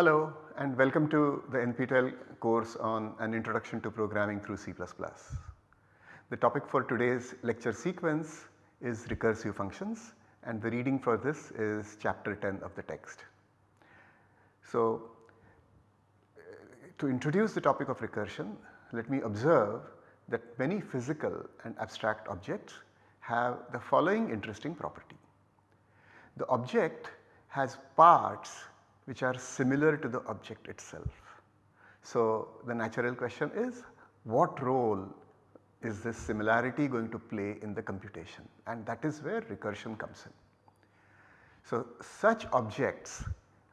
Hello and welcome to the NPTEL course on an introduction to programming through C++. The topic for today's lecture sequence is recursive functions and the reading for this is chapter 10 of the text. So, to introduce the topic of recursion let me observe that many physical and abstract objects have the following interesting property. The object has parts which are similar to the object itself. So, the natural question is what role is this similarity going to play in the computation and that is where recursion comes in. So, such objects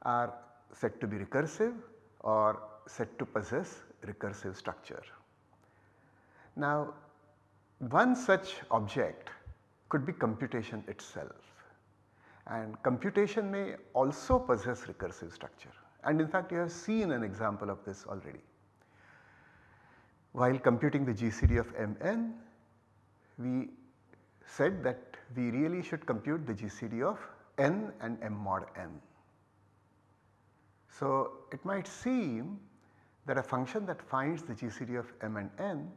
are said to be recursive or said to possess recursive structure. Now one such object could be computation itself and computation may also possess recursive structure and in fact you have seen an example of this already. While computing the GCD of Mn we said that we really should compute the GCD of n and m mod n. So it might seem that a function that finds the GCD of m and n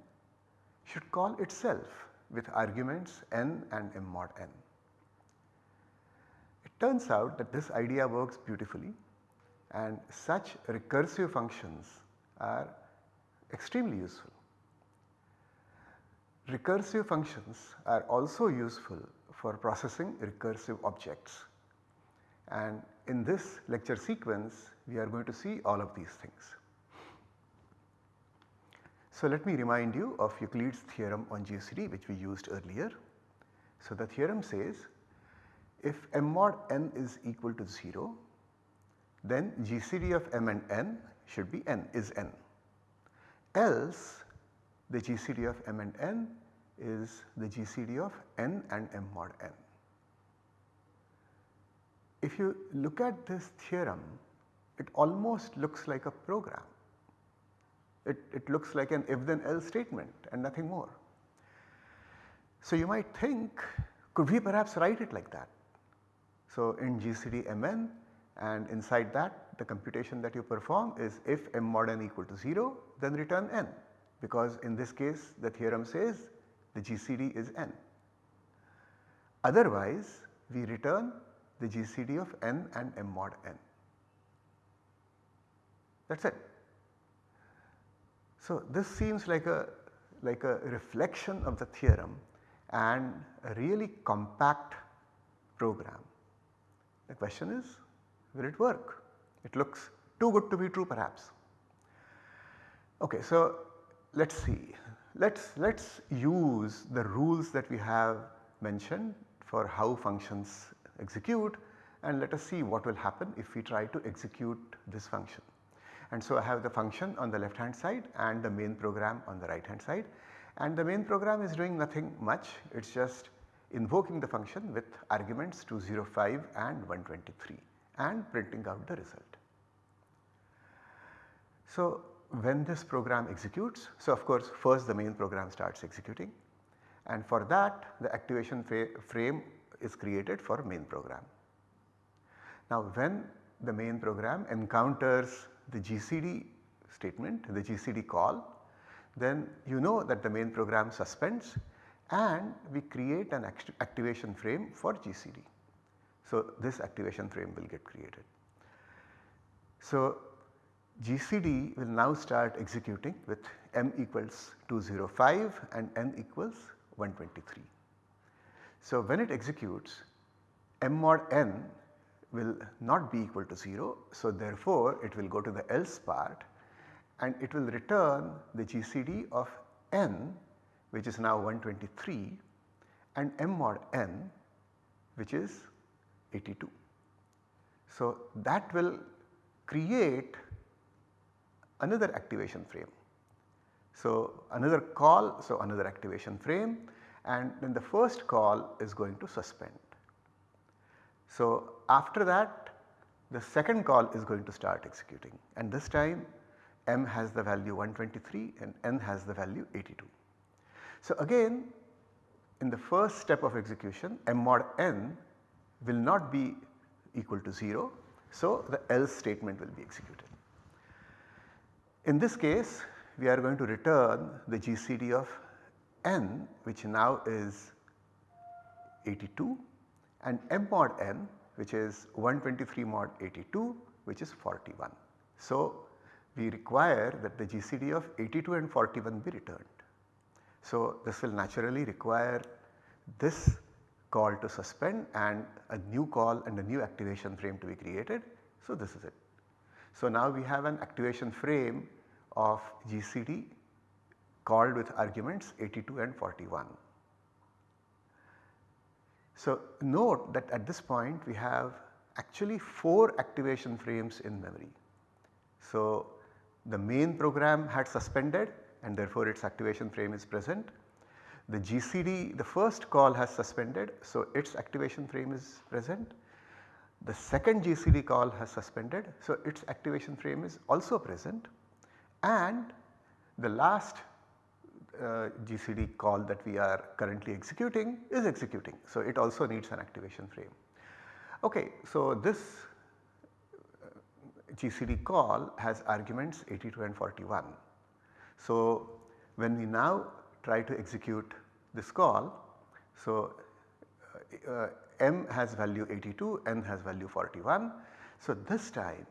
should call itself with arguments n and m mod n. Turns out that this idea works beautifully and such recursive functions are extremely useful. Recursive functions are also useful for processing recursive objects and in this lecture sequence we are going to see all of these things. So let me remind you of Euclid's theorem on GCD which we used earlier. So the theorem says if m mod n is equal to 0 then GCD of m and n should be n is n else the GCD of m and n is the GCD of n and m mod n. If you look at this theorem it almost looks like a program. It, it looks like an if then else statement and nothing more. So you might think could we perhaps write it like that. So in GCD Mn and inside that the computation that you perform is if m mod n equal to 0 then return n because in this case the theorem says the GCD is n. Otherwise we return the GCD of n and m mod n that is it. So this seems like a like a reflection of the theorem and a really compact program. The question is will it work? It looks too good to be true perhaps. Okay, so let us see. Let us let us use the rules that we have mentioned for how functions execute and let us see what will happen if we try to execute this function. And so I have the function on the left hand side and the main program on the right hand side and the main program is doing nothing much it is just invoking the function with arguments 205 and 123 and printing out the result. So when this program executes, so of course first the main program starts executing and for that the activation frame is created for main program. Now when the main program encounters the GCD statement, the GCD call, then you know that the main program suspends and we create an act activation frame for GCD. So this activation frame will get created. So GCD will now start executing with m equals 205 and n equals 123. So when it executes m mod n will not be equal to 0. So therefore it will go to the else part and it will return the GCD of n which is now 123 and m mod n which is 82. So that will create another activation frame. So another call, so another activation frame and then the first call is going to suspend. So after that the second call is going to start executing and this time m has the value 123 and n has the value 82. So again in the first step of execution m mod n will not be equal to 0 So, the else statement will be executed. In this case we are going to return the GCD of n which now is 82 and m mod n which is 123 mod 82 which is 41. So, we require that the GCD of 82 and 41 be returned. So, this will naturally require this call to suspend and a new call and a new activation frame to be created. So, this is it. So, now we have an activation frame of GCD called with arguments 82 and 41. So, note that at this point we have actually 4 activation frames in memory. So, the main program had suspended and therefore its activation frame is present. The GCD the first call has suspended so its activation frame is present. The second GCD call has suspended so its activation frame is also present and the last uh, GCD call that we are currently executing is executing. So, it also needs an activation frame. Okay, so this uh, GCD call has arguments 82 and 41. So, when we now try to execute this call, so uh, m has value 82, n has value 41. So, this time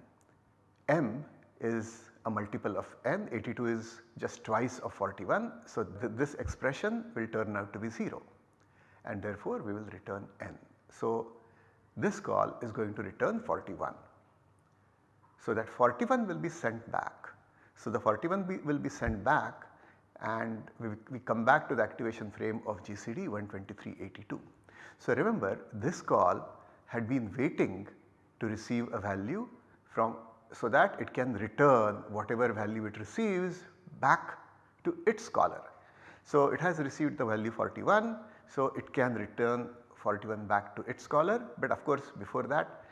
m is a multiple of n 82 is just twice of 41. So, th this expression will turn out to be 0 and therefore we will return n. So, this call is going to return 41. So, that 41 will be sent back. So, the 41 be, will be sent back and we, we come back to the activation frame of GCD 12382. So, remember this call had been waiting to receive a value from so that it can return whatever value it receives back to its caller. So, it has received the value 41, so it can return 41 back to its caller, but of course before that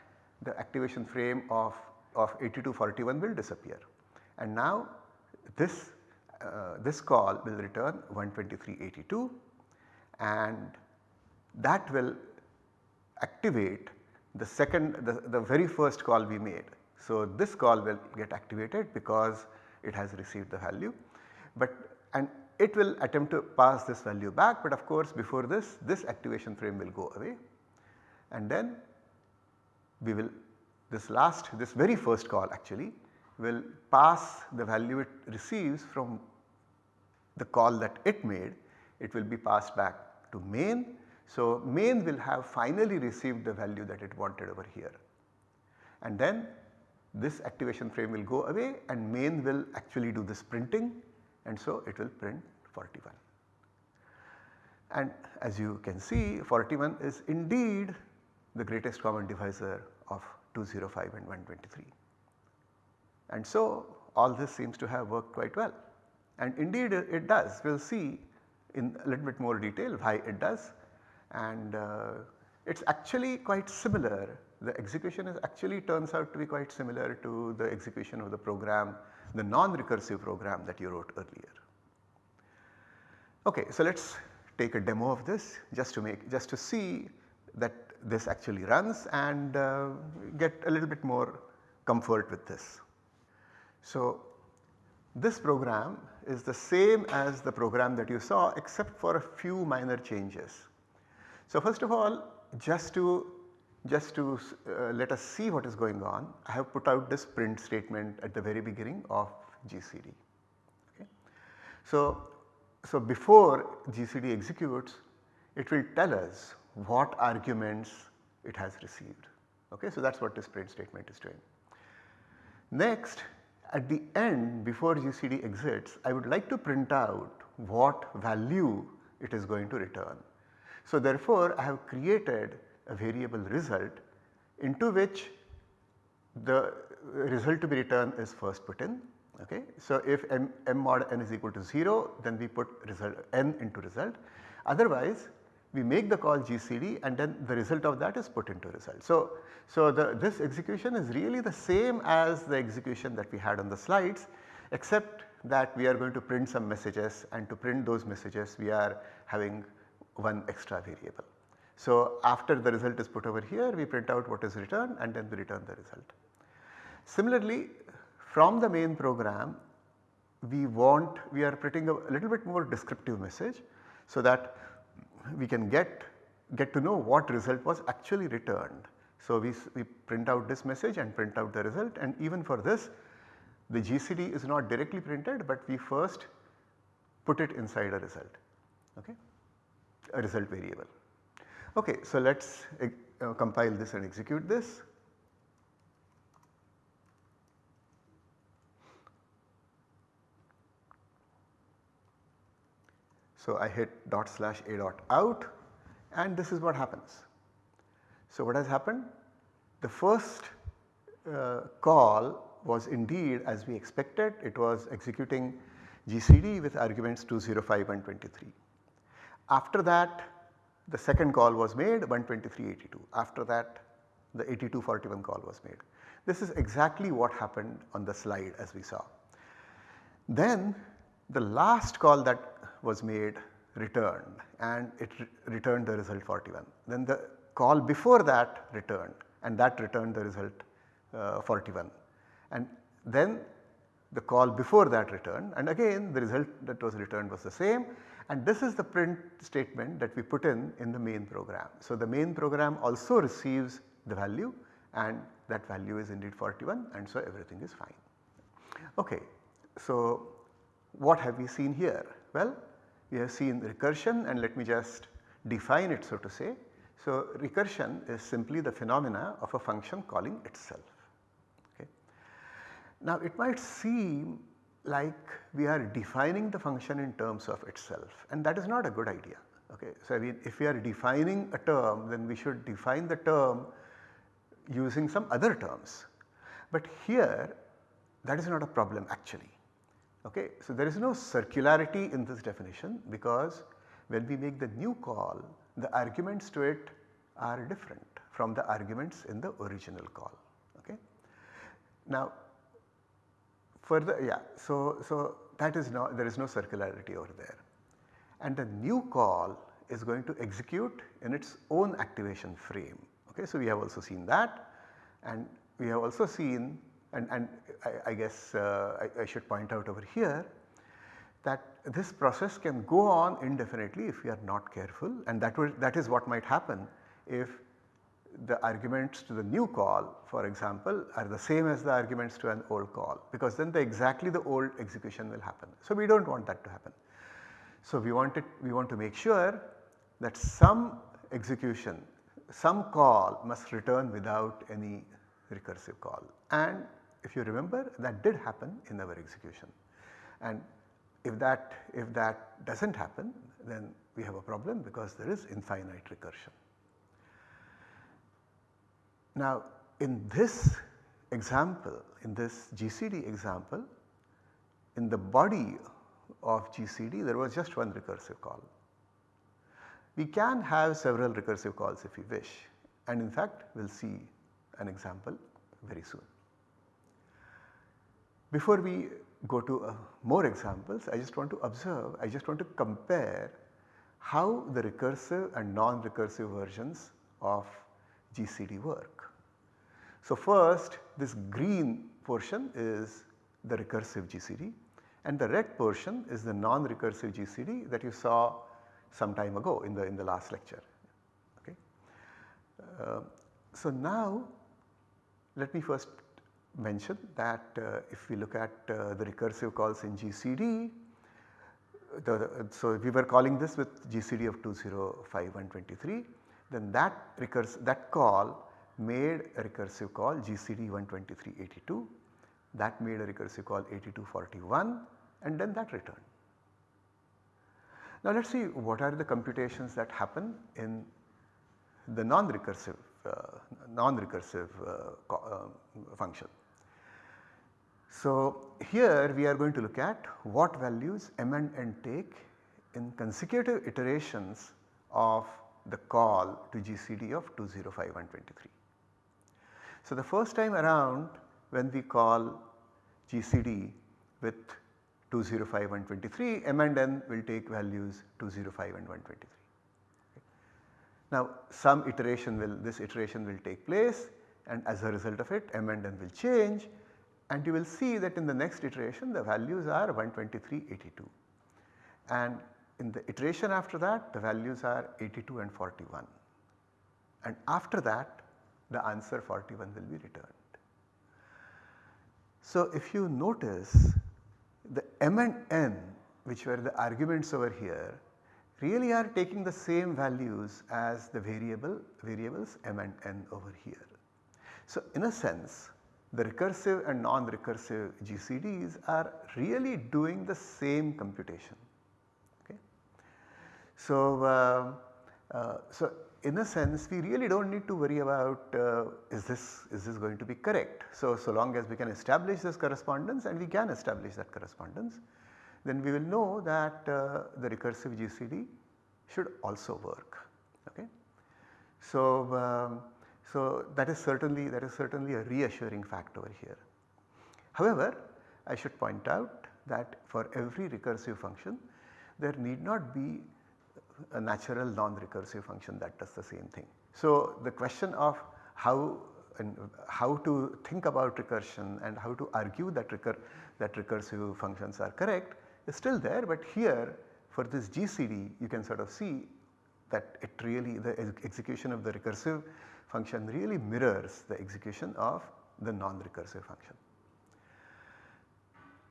the activation frame of, of 8241 will disappear. And now this, uh, this call will return 12382 and that will activate the second the, the very first call we made. So, this call will get activated because it has received the value, but and it will attempt to pass this value back, but of course before this, this activation frame will go away. And then we will this last this very first call actually will pass the value it receives from the call that it made it will be passed back to main. So, main will have finally received the value that it wanted over here and then this activation frame will go away and main will actually do this printing and so it will print 41. And as you can see 41 is indeed the greatest common divisor of 205 and 123. And so all this seems to have worked quite well and indeed it does. We will see in a little bit more detail why it does and uh, it is actually quite similar the execution is actually turns out to be quite similar to the execution of the program, the non-recursive program that you wrote earlier. Okay, so let us take a demo of this just to make just to see that this actually runs and uh, get a little bit more comfort with this. So, this program is the same as the program that you saw except for a few minor changes. So, first of all just to just to uh, let us see what is going on, I have put out this print statement at the very beginning of GCD. Okay. So, so before GCD executes, it will tell us what arguments it has received. Okay. So, that is what this print statement is doing. Next at the end before GCD exits, I would like to print out what value it is going to return. So, therefore, I have created a variable result into which the result to be returned is first put in. Okay. So, if m, m mod n is equal to 0 then we put result n into result otherwise we make the call GCD and then the result of that is put into result. So, so the, this execution is really the same as the execution that we had on the slides except that we are going to print some messages and to print those messages we are having one extra variable. So, after the result is put over here we print out what is returned and then we return the result. Similarly from the main program we want we are printing a little bit more descriptive message so that we can get get to know what result was actually returned. So, we, we print out this message and print out the result and even for this the GCD is not directly printed but we first put it inside a result, okay, a result variable. Okay, so let us uh, compile this and execute this. So, I hit dot slash a dot out and this is what happens. So, what has happened? The first uh, call was indeed as we expected it was executing GCD with arguments 205 and 23. After that the second call was made 123.82 after that the 8241 call was made. This is exactly what happened on the slide as we saw. Then the last call that was made returned and it re returned the result 41. Then the call before that returned and that returned the result uh, 41 and then the call before that returned and again the result that was returned was the same and this is the print statement that we put in in the main program. So, the main program also receives the value and that value is indeed 41 and so everything is fine. Okay. So, what have we seen here? Well, we have seen recursion and let me just define it so to say. So, recursion is simply the phenomena of a function calling itself. Okay. Now, it might seem like we are defining the function in terms of itself and that is not a good idea. Okay. So, I mean if we are defining a term then we should define the term using some other terms. But here that is not a problem actually. Okay. So, there is no circularity in this definition because when we make the new call the arguments to it are different from the arguments in the original call. Okay. Now further yeah so, so that is no there is no circularity over there and the new call is going to execute in its own activation frame. Okay. So, we have also seen that and we have also seen and, and I, I guess uh, I, I, should point out over here that this process can go on indefinitely if we are not careful and that, that is what might happen if the arguments to the new call for example are the same as the arguments to an old call because then the exactly the old execution will happen. So, we do not want that to happen. So, we want it we want to make sure that some execution some call must return without any recursive call and if you remember that did happen in our execution and if that if that does not happen then we have a problem because there is infinite recursion. Now in this example in this GCD example in the body of GCD there was just one recursive call. We can have several recursive calls if we wish and in fact we will see an example very soon. Before we go to uh, more examples, I just want to observe, I just want to compare how the recursive and non-recursive versions of GCD work. So first this green portion is the recursive GCD and the red portion is the non-recursive GCD that you saw some time ago in the in the last lecture. Okay. Uh, so now let me first mention that uh, if we look at uh, the recursive calls in GCD, the, so we were calling this with GCD of 205.123 then that recurs that call made a recursive call GCD 123.82 that made a recursive call 8241 and then that returned. Now let us see what are the computations that happen in the non-recursive uh, non-recursive uh, uh, function. So here we are going to look at what values m and n take in consecutive iterations of the call to GCD of 205.123. So the first time around when we call GCD with 205 and 23 m and n will take values 205 and 123. Now some iteration will this iteration will take place and as a result of it m and n will change and you will see that in the next iteration the values are 123, 82 and in the iteration after that the values are 82 and 41 and after that the answer 41 will be returned. So if you notice the m and n which were the arguments over here really are taking the same values as the variable variables m and n over here. So in a sense the recursive and non-recursive GCDs are really doing the same computation. Okay. So, uh, uh, so in a sense we really do not need to worry about uh, is this is this going to be correct. So, so long as we can establish this correspondence and we can establish that correspondence then we will know that uh, the recursive GCD should also work. Okay. So, um, so that is certainly that is certainly a reassuring fact over here. However, I should point out that for every recursive function there need not be a natural non-recursive function that does the same thing. So the question of how and how to think about recursion and how to argue that recur that recursive functions are correct is still there but here for this GCD you can sort of see that it really the execution of the recursive function really mirrors the execution of the non-recursive function.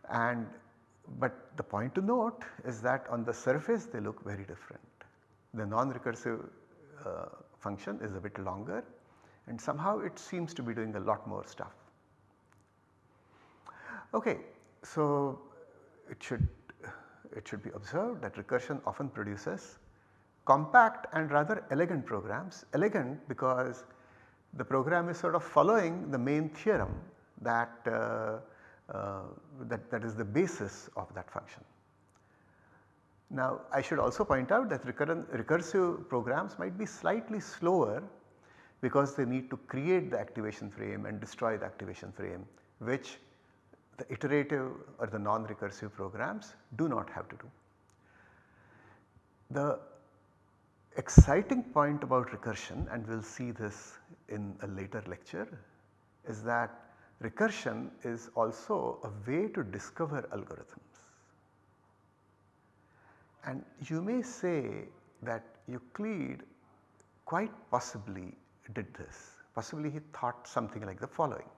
And but the point to note is that on the surface they look very different. The non-recursive uh, function is a bit longer and somehow it seems to be doing a lot more stuff. Okay, so it should it should be observed that recursion often produces compact and rather elegant programs. Elegant because the program is sort of following the main theorem that, uh, uh, that, that is the basis of that function. Now I should also point out that recursive programs might be slightly slower because they need to create the activation frame and destroy the activation frame which the iterative or the non-recursive programs do not have to do. The exciting point about recursion and we will see this in a later lecture is that recursion is also a way to discover algorithms. And you may say that Euclid quite possibly did this, possibly he thought something like the following.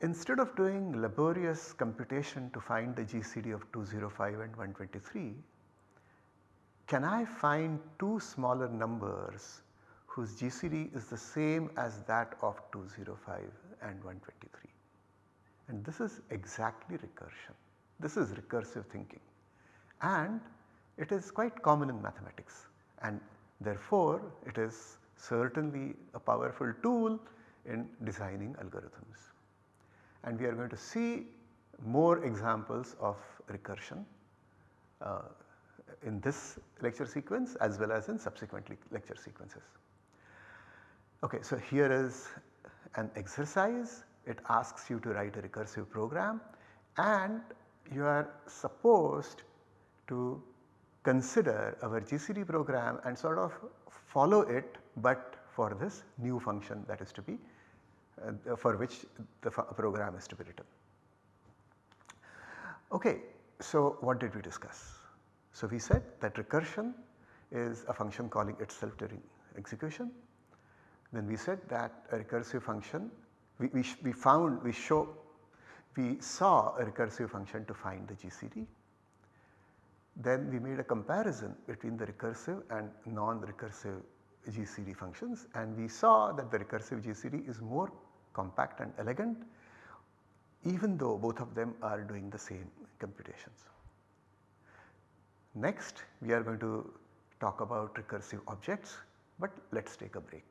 Instead of doing laborious computation to find the GCD of 205 and 123, can I find two smaller numbers whose GCD is the same as that of 205 and 123? And this is exactly recursion. This is recursive thinking and it is quite common in mathematics and therefore it is certainly a powerful tool in designing algorithms. And we are going to see more examples of recursion uh, in this lecture sequence as well as in subsequent lecture sequences. Okay, so here is an exercise it asks you to write a recursive program and you are supposed to consider our GCD program and sort of follow it but for this new function that is to be uh, for which the program is to be written. Okay, so what did we discuss? So we said that recursion is a function calling itself during execution. Then we said that a recursive function we, we, we found we show we saw a recursive function to find the GCD. Then we made a comparison between the recursive and non-recursive GCD functions and we saw that the recursive GCD is more compact and elegant even though both of them are doing the same computations. Next we are going to talk about recursive objects but let us take a break.